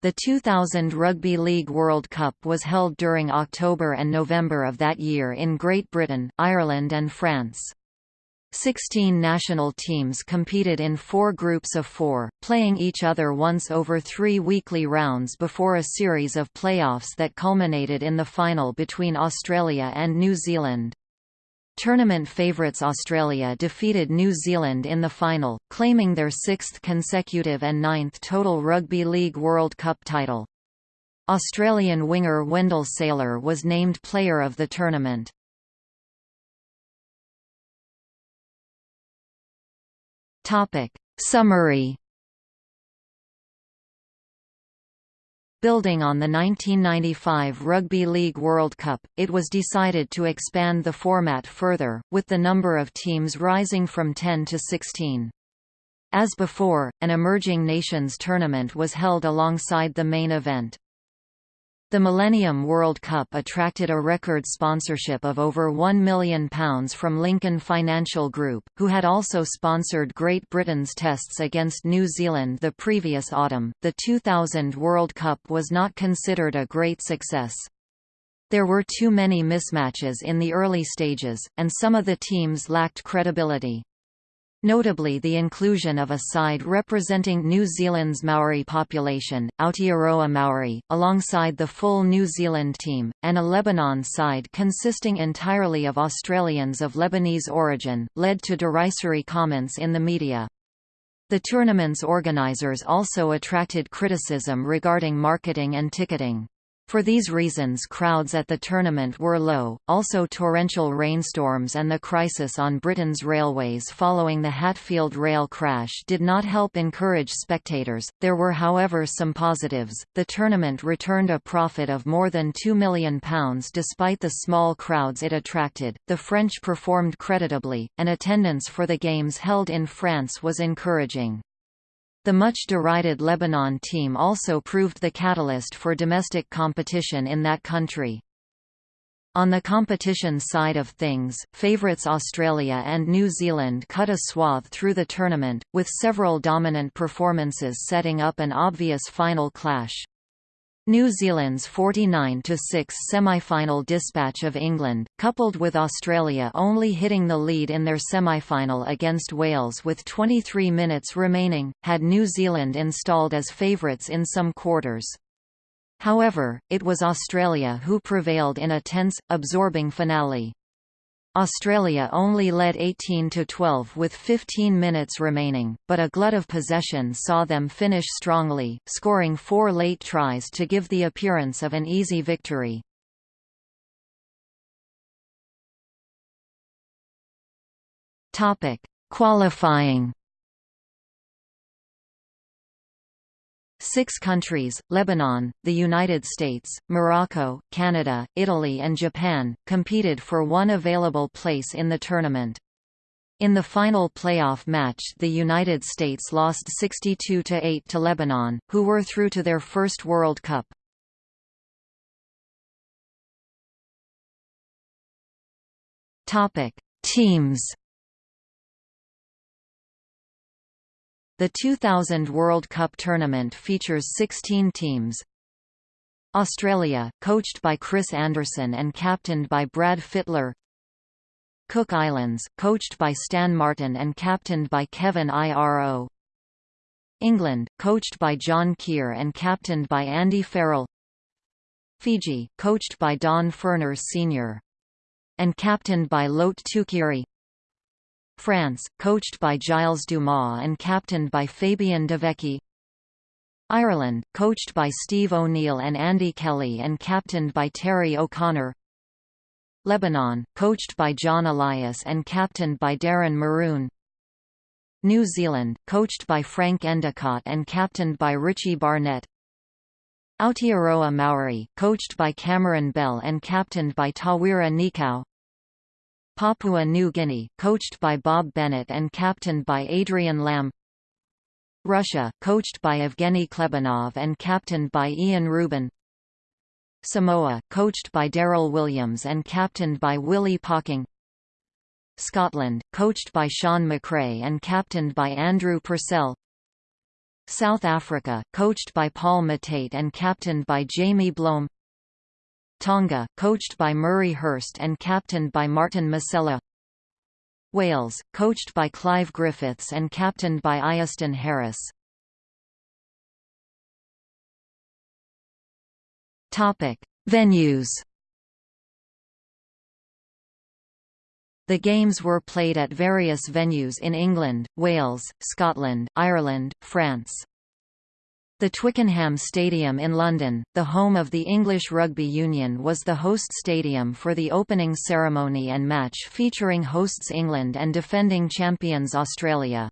The 2000 Rugby League World Cup was held during October and November of that year in Great Britain, Ireland and France. Sixteen national teams competed in four groups of four, playing each other once over three weekly rounds before a series of playoffs that culminated in the final between Australia and New Zealand. Tournament favourites Australia defeated New Zealand in the final, claiming their sixth consecutive and ninth total Rugby League World Cup title. Australian winger Wendell Sailor was named Player of the Tournament. Summary Building on the 1995 Rugby League World Cup, it was decided to expand the format further, with the number of teams rising from 10 to 16. As before, an Emerging Nations tournament was held alongside the main event. The Millennium World Cup attracted a record sponsorship of over £1 million from Lincoln Financial Group, who had also sponsored Great Britain's tests against New Zealand the previous autumn. The 2000 World Cup was not considered a great success. There were too many mismatches in the early stages, and some of the teams lacked credibility. Notably the inclusion of a side representing New Zealand's Maori population, Aotearoa Maori, alongside the full New Zealand team, and a Lebanon side consisting entirely of Australians of Lebanese origin, led to derisory comments in the media. The tournament's organisers also attracted criticism regarding marketing and ticketing. For these reasons crowds at the tournament were low, also torrential rainstorms and the crisis on Britain's railways following the Hatfield rail crash did not help encourage spectators. There were however some positives. The tournament returned a profit of more than £2 million despite the small crowds it attracted. The French performed creditably, and attendance for the games held in France was encouraging. The much derided Lebanon team also proved the catalyst for domestic competition in that country. On the competition side of things, favourites Australia and New Zealand cut a swath through the tournament, with several dominant performances setting up an obvious final clash. New Zealand's 49–6 semi-final dispatch of England, coupled with Australia only hitting the lead in their semi-final against Wales with 23 minutes remaining, had New Zealand installed as favourites in some quarters. However, it was Australia who prevailed in a tense, absorbing finale. Australia only led 18–12 with 15 minutes remaining, but a glut of possession saw them finish strongly, scoring four late tries to give the appearance of an easy victory. Qualifying Six countries, Lebanon, the United States, Morocco, Canada, Italy and Japan, competed for one available place in the tournament. In the final playoff match the United States lost 62–8 to Lebanon, who were through to their first World Cup. Teams The 2000 World Cup tournament features 16 teams. Australia, coached by Chris Anderson and captained by Brad Fittler Cook Islands, coached by Stan Martin and captained by Kevin Iro England, coached by John Kear and captained by Andy Farrell Fiji, coached by Don Furner Sr. and captained by Lote Tuqiri France, coached by Giles Dumas and captained by Fabien Devecchi Ireland, coached by Steve O'Neill and Andy Kelly and captained by Terry O'Connor. Lebanon, coached by John Elias and captained by Darren Maroon. New Zealand, coached by Frank Endicott and captained by Richie Barnett. Aotearoa Maori, coached by Cameron Bell and captained by Tawera Nikau Papua New Guinea, coached by Bob Bennett and captained by Adrian Lam Russia, coached by Evgeny Klebanov and captained by Ian Rubin. Samoa, coached by Daryl Williams and captained by Willie Poching. Scotland, coached by Shaun McRae and captained by Andrew Purcell. South Africa, coached by Paul Matate and captained by Jamie Bloem Tonga, coached by Murray Hurst and captained by Martin Masella. Wales, coached by Clive Griffiths and captained by Iestyn Harris. Venues. The games were played at various venues in England, Wales, Scotland, Ireland, France. The Twickenham Stadium in London, the home of the English Rugby Union was the host stadium for the opening ceremony and match featuring hosts England and defending champions Australia.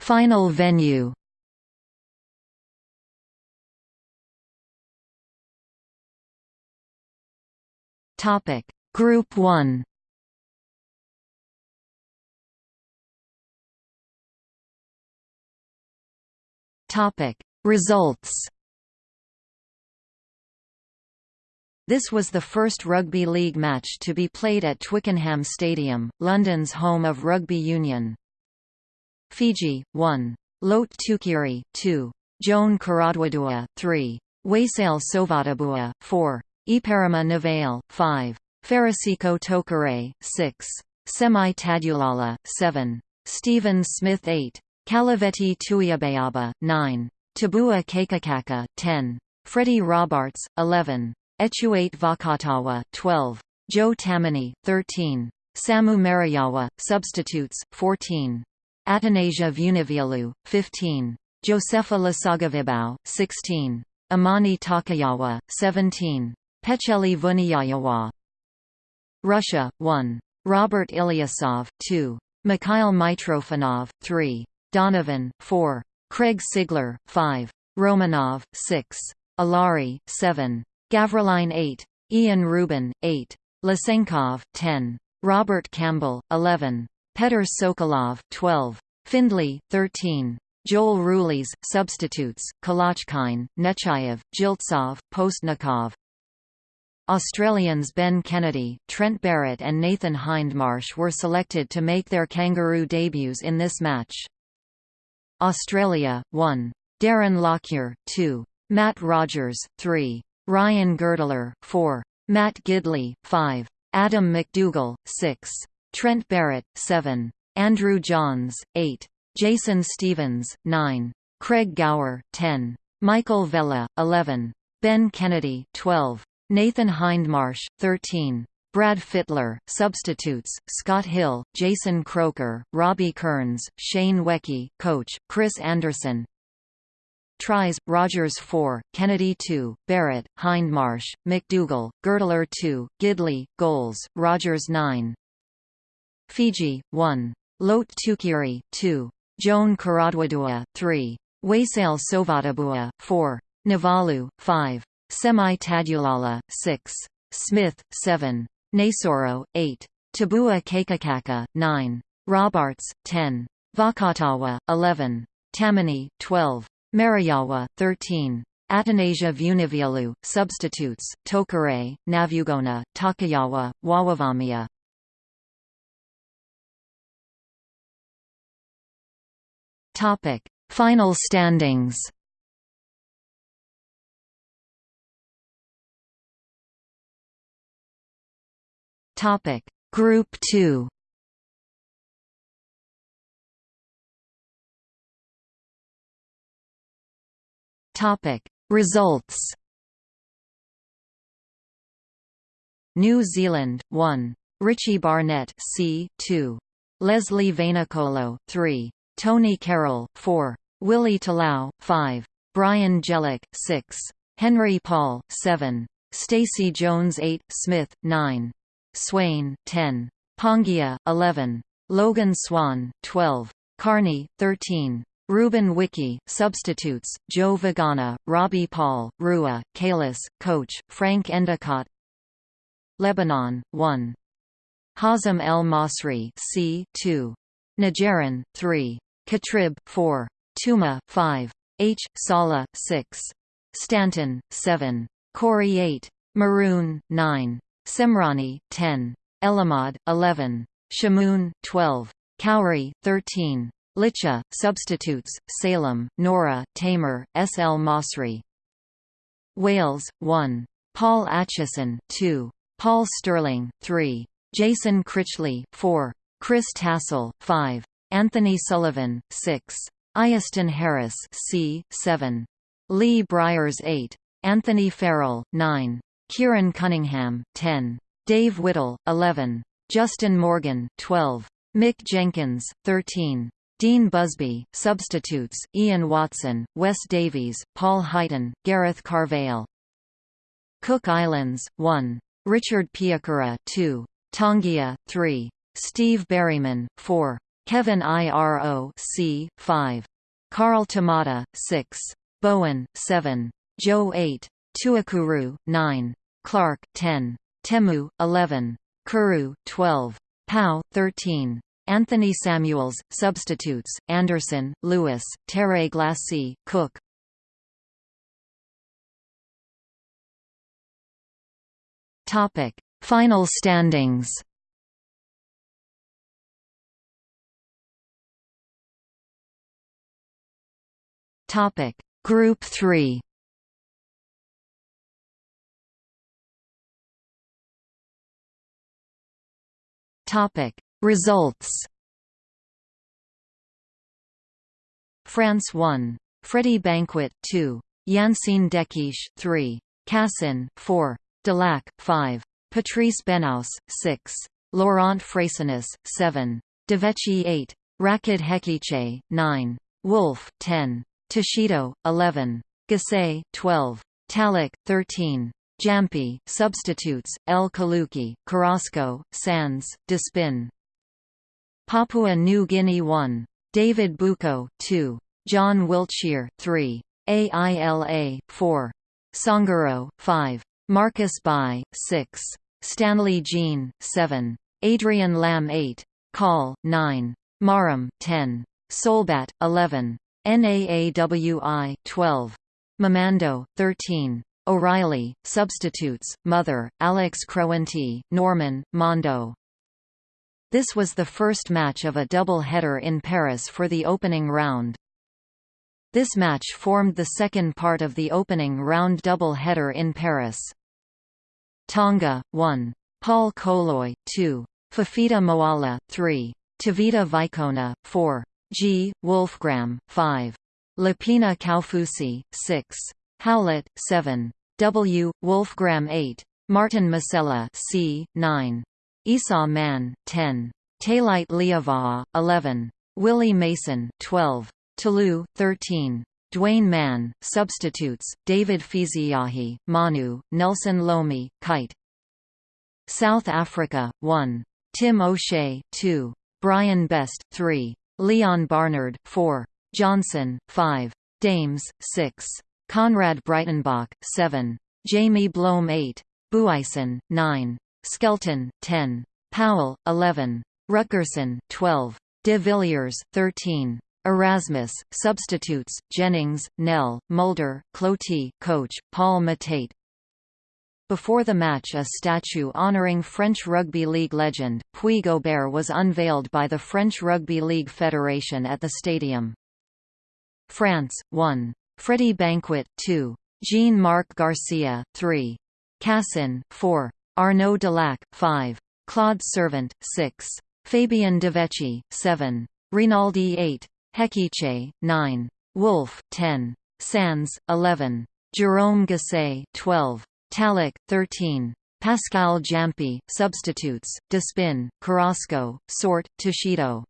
Final venue Group 1. Topic: Results. This was the first rugby league match to be played at Twickenham Stadium, London's home of rugby union. Fiji 1. Lote Tuqiri 2. Joan Karadwadua 3. Waisale Sovatabua 4. Iparama Navale, 5. Farasiko Tokare, 6. Semi Tadulala, 7. Stephen Smith 8. Kalaveti Tuiabayaba, 9. Tabua Kakakaka, 10. Freddie Robarts, 11. Echuate Vakatawa, 12. Joe Tammany, 13. Samu Mariawa, substitutes, 14. Atanasia Vunivialu, 15. Josefa Lasagavibau, 16. Amani Takayawa, 17. Pecheli Vuniyayawa Russia, 1. Robert Ilyasov, 2. Mikhail Mitrofanov, 3. Donovan, 4. Craig Sigler, 5. Romanov, 6. Alari, 7. Gavriline 8. Ian Rubin, 8. Lysenkov, 10. Robert Campbell, 11. Petr Sokolov, 12. Findlay, 13. Joel Rulis, substitutes, Kalachkine, Nechayev, Jiltsov, Postnikov, Australians Ben Kennedy, Trent Barrett and Nathan Hindmarsh were selected to make their Kangaroo debuts in this match. Australia, 1. Darren Lockyer, 2. Matt Rogers, 3. Ryan Girdler, 4. Matt Gidley, 5. Adam McDougall, 6. Trent Barrett, 7. Andrew Johns, 8. Jason Stevens, 9. Craig Gower, 10. Michael Vella, 11. Ben Kennedy, 12. Nathan Hindmarsh, 13. Brad Fittler, substitutes, Scott Hill, Jason Croker, Robbie Kearns, Shane Webcke, coach, Chris Anderson Tries, Rogers 4, Kennedy 2, Barrett, Hindmarsh, McDougall, Girdler 2, Gidley, goals, Rogers 9 Fiji, 1. Lote Tuqiri, 2. Joan Karadwadua, 3. Waisale Sovatabua, 4. Navalu, 5. Semi-Tadulala, 6. Smith, 7. Nasoro, 8. Tabua Kakakaka, 9. Robarts, 10. Vakatawa, 11. Tammany, 12. Mariawa, 13. Atanasia Vunivialu, substitutes, Tokare, Navugona, Takayawa, Wawavamia. Final standings. Topic. Group 2 Topic. Results. New Zealand 1 Richie Barnett C 2 Lesley Vainikolo 3 Tony Carroll 4 Willie Talau 5 Brian Jellick 6 Henry Paul 7 Stacey Jones 8 Smith 9 Swain, 10. Pongia, 11. Logan Swann, 12. Carney, 13. Ruben Wiki, substitutes, Joe Vagana, Robbie Paul, Rua, Cayless, coach, Frank Endicott Lebanon, 1. Hazem El Masri C. 2. Najaran, 3. Katrib, 4. Tuma, 5. H. Sala, 6. Stanton, 7. Corey 8. Maroon, 9. Simrani, 10. Elamad, 11. Shamoon, 12. Cowrie, 13. Licha, substitutes, Salem, Nora, Tamer, S. L. Masri. Wales, 1. Paul Atcheson, 2. Paul Sterling, 3. Jason Critchley, 4. Chris Tassel, 5. Anthony Sullivan, 6. Iestyn Harris c. 7. Lee Briers 8. Anthony Farrell, 9. Keiron Cunningham, 10. Dave Whittle, 11. Justin Morgan, 12. Mick Jenkins, 13. Dean Busby, substitutes, Ian Watson, Wes Davies, Paul Highton, Gareth Carvell. Cook Islands, 1. Richard Piakura 2. Tongia, 3. Steve Berryman, 4. Kevin Iro c. 5. Carl Tamata, 6. Bowen, 7. Joe 8. Tuakuru, 9. Clark, 10. Temu, 11. Kuru, 12. Pau, 13. Anthony Samuels, substitutes, Anderson, Lewis, Terre Glacée, Cook. Topic: Final standings. Topic: Group 3. Topic: Results France 1. Freddy Banquet 2. Yancine Dekish 3. Cassin 4. Delac 5. Patrice Benausse 6. Laurent Frayssinous 7. Devecchi 8. Rachid Hechiche 9. Wolf 10. Toshido 11. Gasay 12. Talik 13. Jampi, substitutes, El Kaluki, Carrasco, Sands, Despin Papua New Guinea 1. David Bucco 2. John Wilshere 3. AILA 4. Songaro 5. Marcus Bai 6. Stanley Gene 7. Adrian Lam 8. Call 9. Maram 10. Solbat 11. NAAWI 12. Mamando 13. O'Reilly, substitutes, Mother, Alex Krewanty, Norman, Mondo this was the first match of a double-header in Paris for the opening round. This match formed the second part of the opening round double-header in Paris. Tonga, 1. Paul Koloi, 2. Fafita Moala, 3. Tevita Vaikona, 4. G. Wolfgram, 5. Lapina Kaufusi, 6. Howlett, 7. W. Wolfgram 8. Martin Masella c. 9. Esau Mann, 10. Tailite Liava'a, 11. Willie Mason, 12. Toulouse, 13. Duane Mann, substitutes, David Fiziahi, Manu, Nelson Lomi, Kite. South Africa, 1. Tim O'Shea, 2. Brian Best, 3. Leon Barnard, 4. Johnson, 5. Dames, 6. Conrad Breitenbach, 7. Jamie Bloem 8. Buisen, 9. Skelton, 10. Powell, 11. Rutgerson, 12. De Villiers, 13. Erasmus, substitutes, Jennings, Nell, Mulder, Cloty, coach, Paul Matate. Before the match a statue honoring French Rugby League legend, Puig Aubert was unveiled by the French Rugby League Federation at the stadium. France, 1. Freddie Banquet, 2. Jean-Marc Garcia, 3. Cassin, 4. Arnaud Delac, 5. Claude Sirvent, 6. Fabien Devecchi, 7. Rinaldi 8. Hechiche, 9. Wolf, 10. Sands, 11. Jerome Guisset, 12. Talik, 13. Pascal Jampi, substitutes, Despin, Carrasco, Sort, Toshido.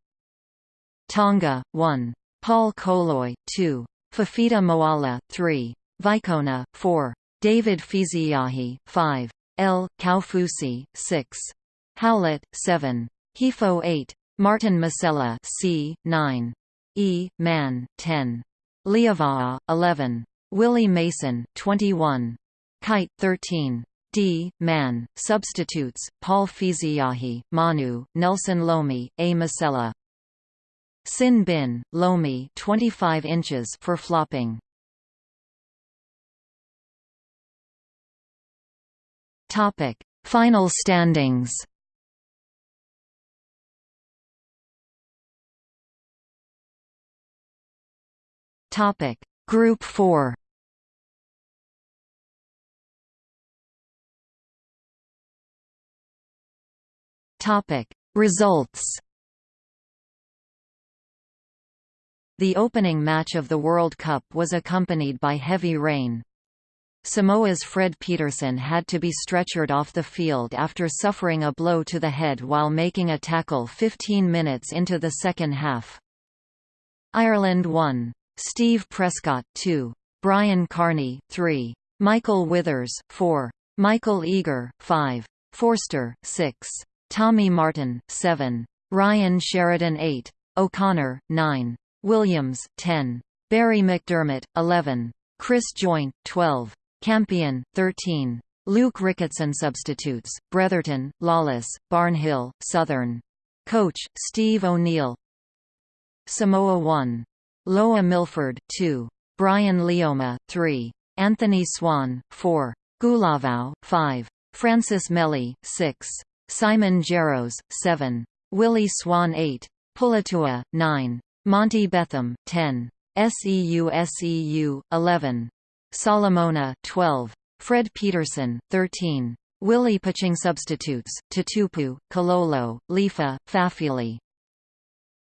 Tonga, 1. Paul Koloi, 2. Fafita Moala, 3. Vaikona, 4. David Fiziahi, 5. L. Kaufusi, 6. Howlett, 7. Hefo 8. Martin Masella C. 9. E. Mann, 10. Liava'a, 11. Willie Mason, 21. Kite, 13. D. Mann, substitutes, Paul Fiziahi, Manu, Nelson Lomi, A. Masella. Sin bin, Lomi, 25 inches for flopping. Topic: Final standings. Topic: Group 4. Topic: Results. The opening match of the World Cup was accompanied by heavy rain. Samoa's Fred Peterson had to be stretchered off the field after suffering a blow to the head while making a tackle 15 minutes into the second half. Ireland 1. Steve Prescott 2. Brian Carney 3. Michael Withers 4. Michael Eagar 5. Forster 6. Tommy Martin 7. Ryan Sheridan 8. O'Connor 9. Williams 10. Barrie McDermott 11. Chris Joynt, 12. Campion 13. Luke Ricketson substitutes, Bretherton, Lawless, Barnhill, Southern. Coach, Steve O'Neill Samoa 1. Loa Milford 2. Brian Leoma 3. Anthony Swann 4. Gulavau 5. Francis Meli 6. Simon Jaros 7. Willie Swann 8. Pulatua 9. Monty Betham 10. SEU SEU 11. Solomona 12. Fred Peterson 13. Willie Poching substitutes, Tutupu, Kololo, Lifa, Fafili.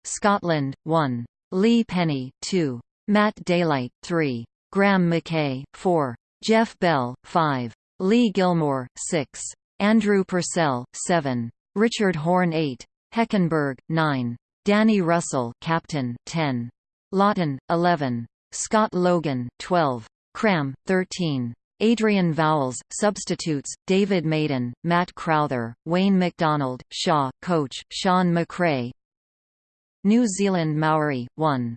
Scotland 1. Lee Penny 2. Matt Daylight 3. Graham McKay 4. Jeff Bell 5. Lee Gilmour 6. Andrew Purcell 7. Richard Horn 8. Heckenberg 9. Danny Russell captain 10. Lawton 11. Scott Logan 12. Cram 13. Adrian Vowles, substitutes, David Maiden, Matt Crowther, Wayne McDonald, Shaw, coach, Shaun McRae New Zealand Maori, 1.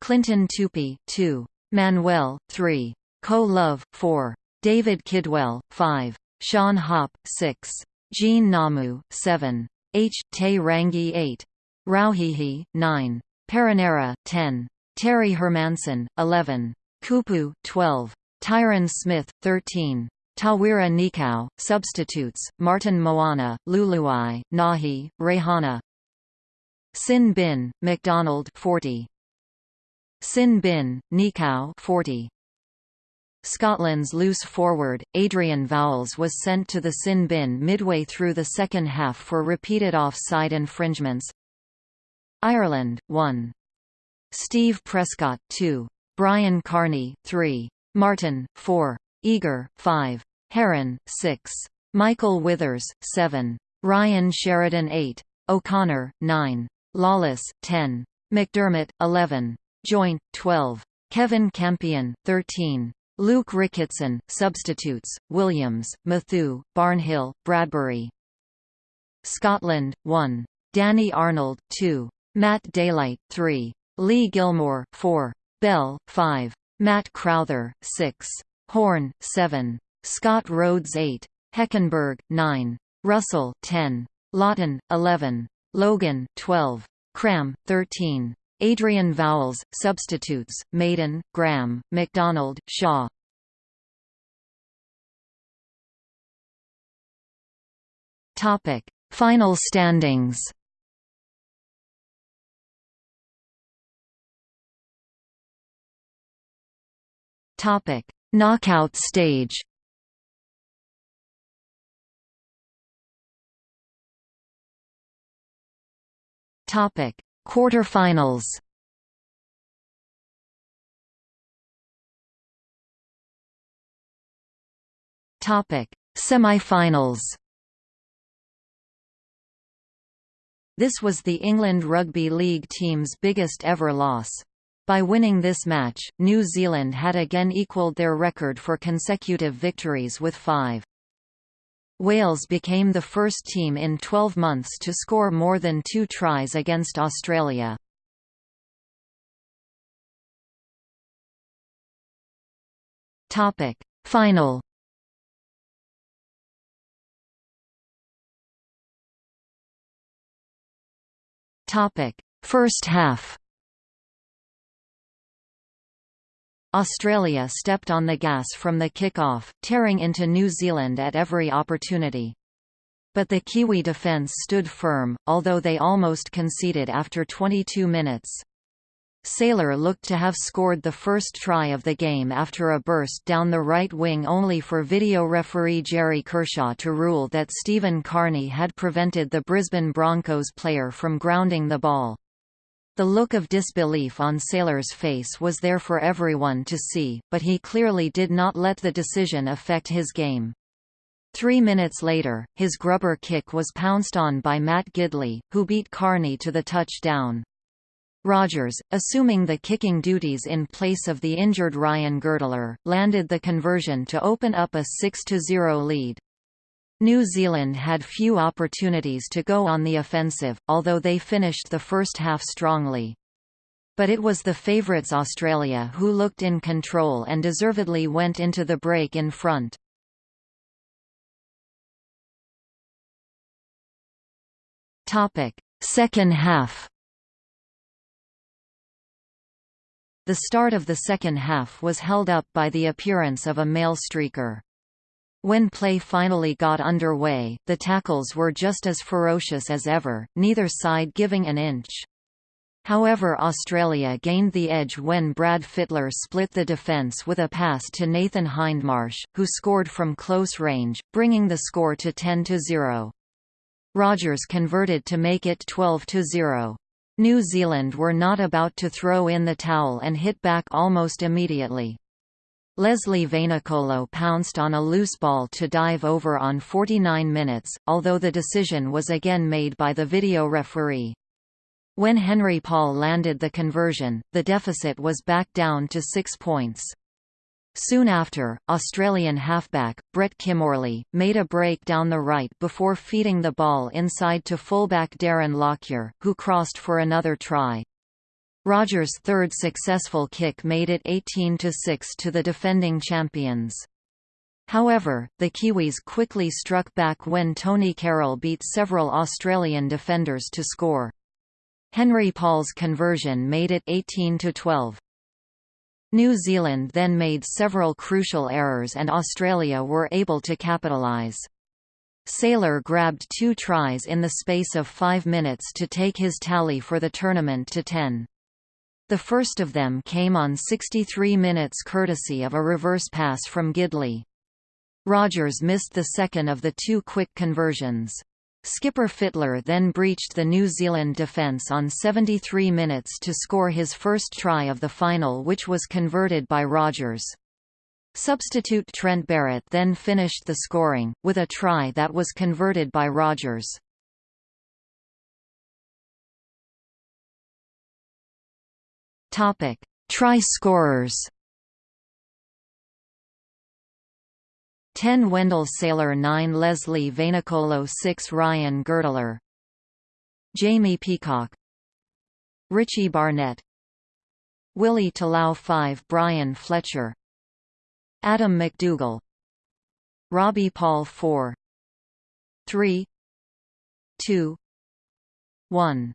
Clinton Toopi, 2. Manuel, 3. Co Love, 4. David Kidwell, 5. Sean Hoppe, 6. Gene Ngamu, 7. H. Te Rangi 8. Rauhihi, 9. Perenara, 10. Terry Hermansson, 11. Kupu, 12. Tyron Smith, 13. Tawera Nikau, substitutes, Martin Moana, Luluai, Nahi, Rehana Sin Bin, McDonald 40. Sin Bin, Nikau 40. Scotland's loose forward, Adrian Vowles was sent to the sin bin midway through the second half for repeated offside infringements. Ireland, 1. Steve Prescott 2. Brian Carney 3. Martin 4. Eagar 5. Heron 6. Michael Withers 7. Ryan Sheridan 8. O'Connor 9. Lawless 10. McDermott 11. Joynt, 12. Kevin Campion 13. Luke Ricketson substitutes Williams Matthew Barnhill Bradbury Scotland 1. Danny Arnold 2. Matt Daylight 3. Lee Gilmour 4. Bell, 5. Matt Crowther, 6. Horn 7. Scott Rhodes 8. Heckenberg, 9. Russell, 10. Lawton, 11. Logan, 12. Cram, 13. Adrian Vowles, substitutes, Maiden, Graham, McDonald, Shaw. Topic: Final standings. Topic: Knockout stage. Topic: Quarterfinals. Topic: Semifinals. This was the England Rugby League team's biggest ever loss. By winning this match, New Zealand had again equalled their record for consecutive victories with five. Wales became the first team in 12 months to score more than two tries against Australia. Topic Final Topic First half Australia stepped on the gas from the kick-off, tearing into New Zealand at every opportunity. But the Kiwi defence stood firm, although they almost conceded after 22 minutes. Sailor looked to have scored the first try of the game after a burst down the right wing only for video referee Jerry Kershaw to rule that Stephen Carney had prevented the Brisbane Broncos player from grounding the ball. The look of disbelief on Sailor's face was there for everyone to see, but he clearly did not let the decision affect his game. Three minutes later, his grubber kick was pounced on by Matt Gidley, who beat Carney to the touchdown. Rogers, assuming the kicking duties in place of the injured Ryan Girdler, landed the conversion to open up a 6–0 lead. New Zealand had few opportunities to go on the offensive, although they finished the first half strongly. But it was the favourites Australia who looked in control and deservedly went into the break in front. Second half The start of the second half was held up by the appearance of a male streaker. When play finally got underway, the tackles were just as ferocious as ever, neither side giving an inch. However Australia gained the edge when Brad Fittler split the defence with a pass to Nathan Hindmarsh, who scored from close range, bringing the score to 10–0. Rogers converted to make it 12–0. New Zealand were not about to throw in the towel and hit back almost immediately. Lesley Vainikolo pounced on a loose ball to dive over on 49 minutes, although the decision was again made by the video referee. When Henry Paul landed the conversion, the deficit was back down to six points. Soon after, Australian halfback, Brett Kimmorley, made a break down the right before feeding the ball inside to fullback Darren Lockyer, who crossed for another try. Rogers' third successful kick made it 18–6 to the defending champions. However, the Kiwis quickly struck back when Tony Carroll beat several Australian defenders to score. Henry Paul's conversion made it 18–12. New Zealand then made several crucial errors and Australia were able to capitalise. Sailor grabbed two tries in the space of five minutes to take his tally for the tournament to 10. The first of them came on 63 minutes courtesy of a reverse pass from Gidley. Rogers missed the second of the two quick conversions. Skipper Fittler then breached the New Zealand defence on 73 minutes to score his first try of the final which was converted by Rogers. Substitute Trent Barrett then finished the scoring, with a try that was converted by Rogers. Try scorers. 10 Wendell Sailor 9 Lesley Vainikolo 6 Ryan Girdler Jamie Peacock. Richie Barnett. Willie Talau 5 Bryan Fletcher. Adam McDougall. Robbie Paul 4 3 2 1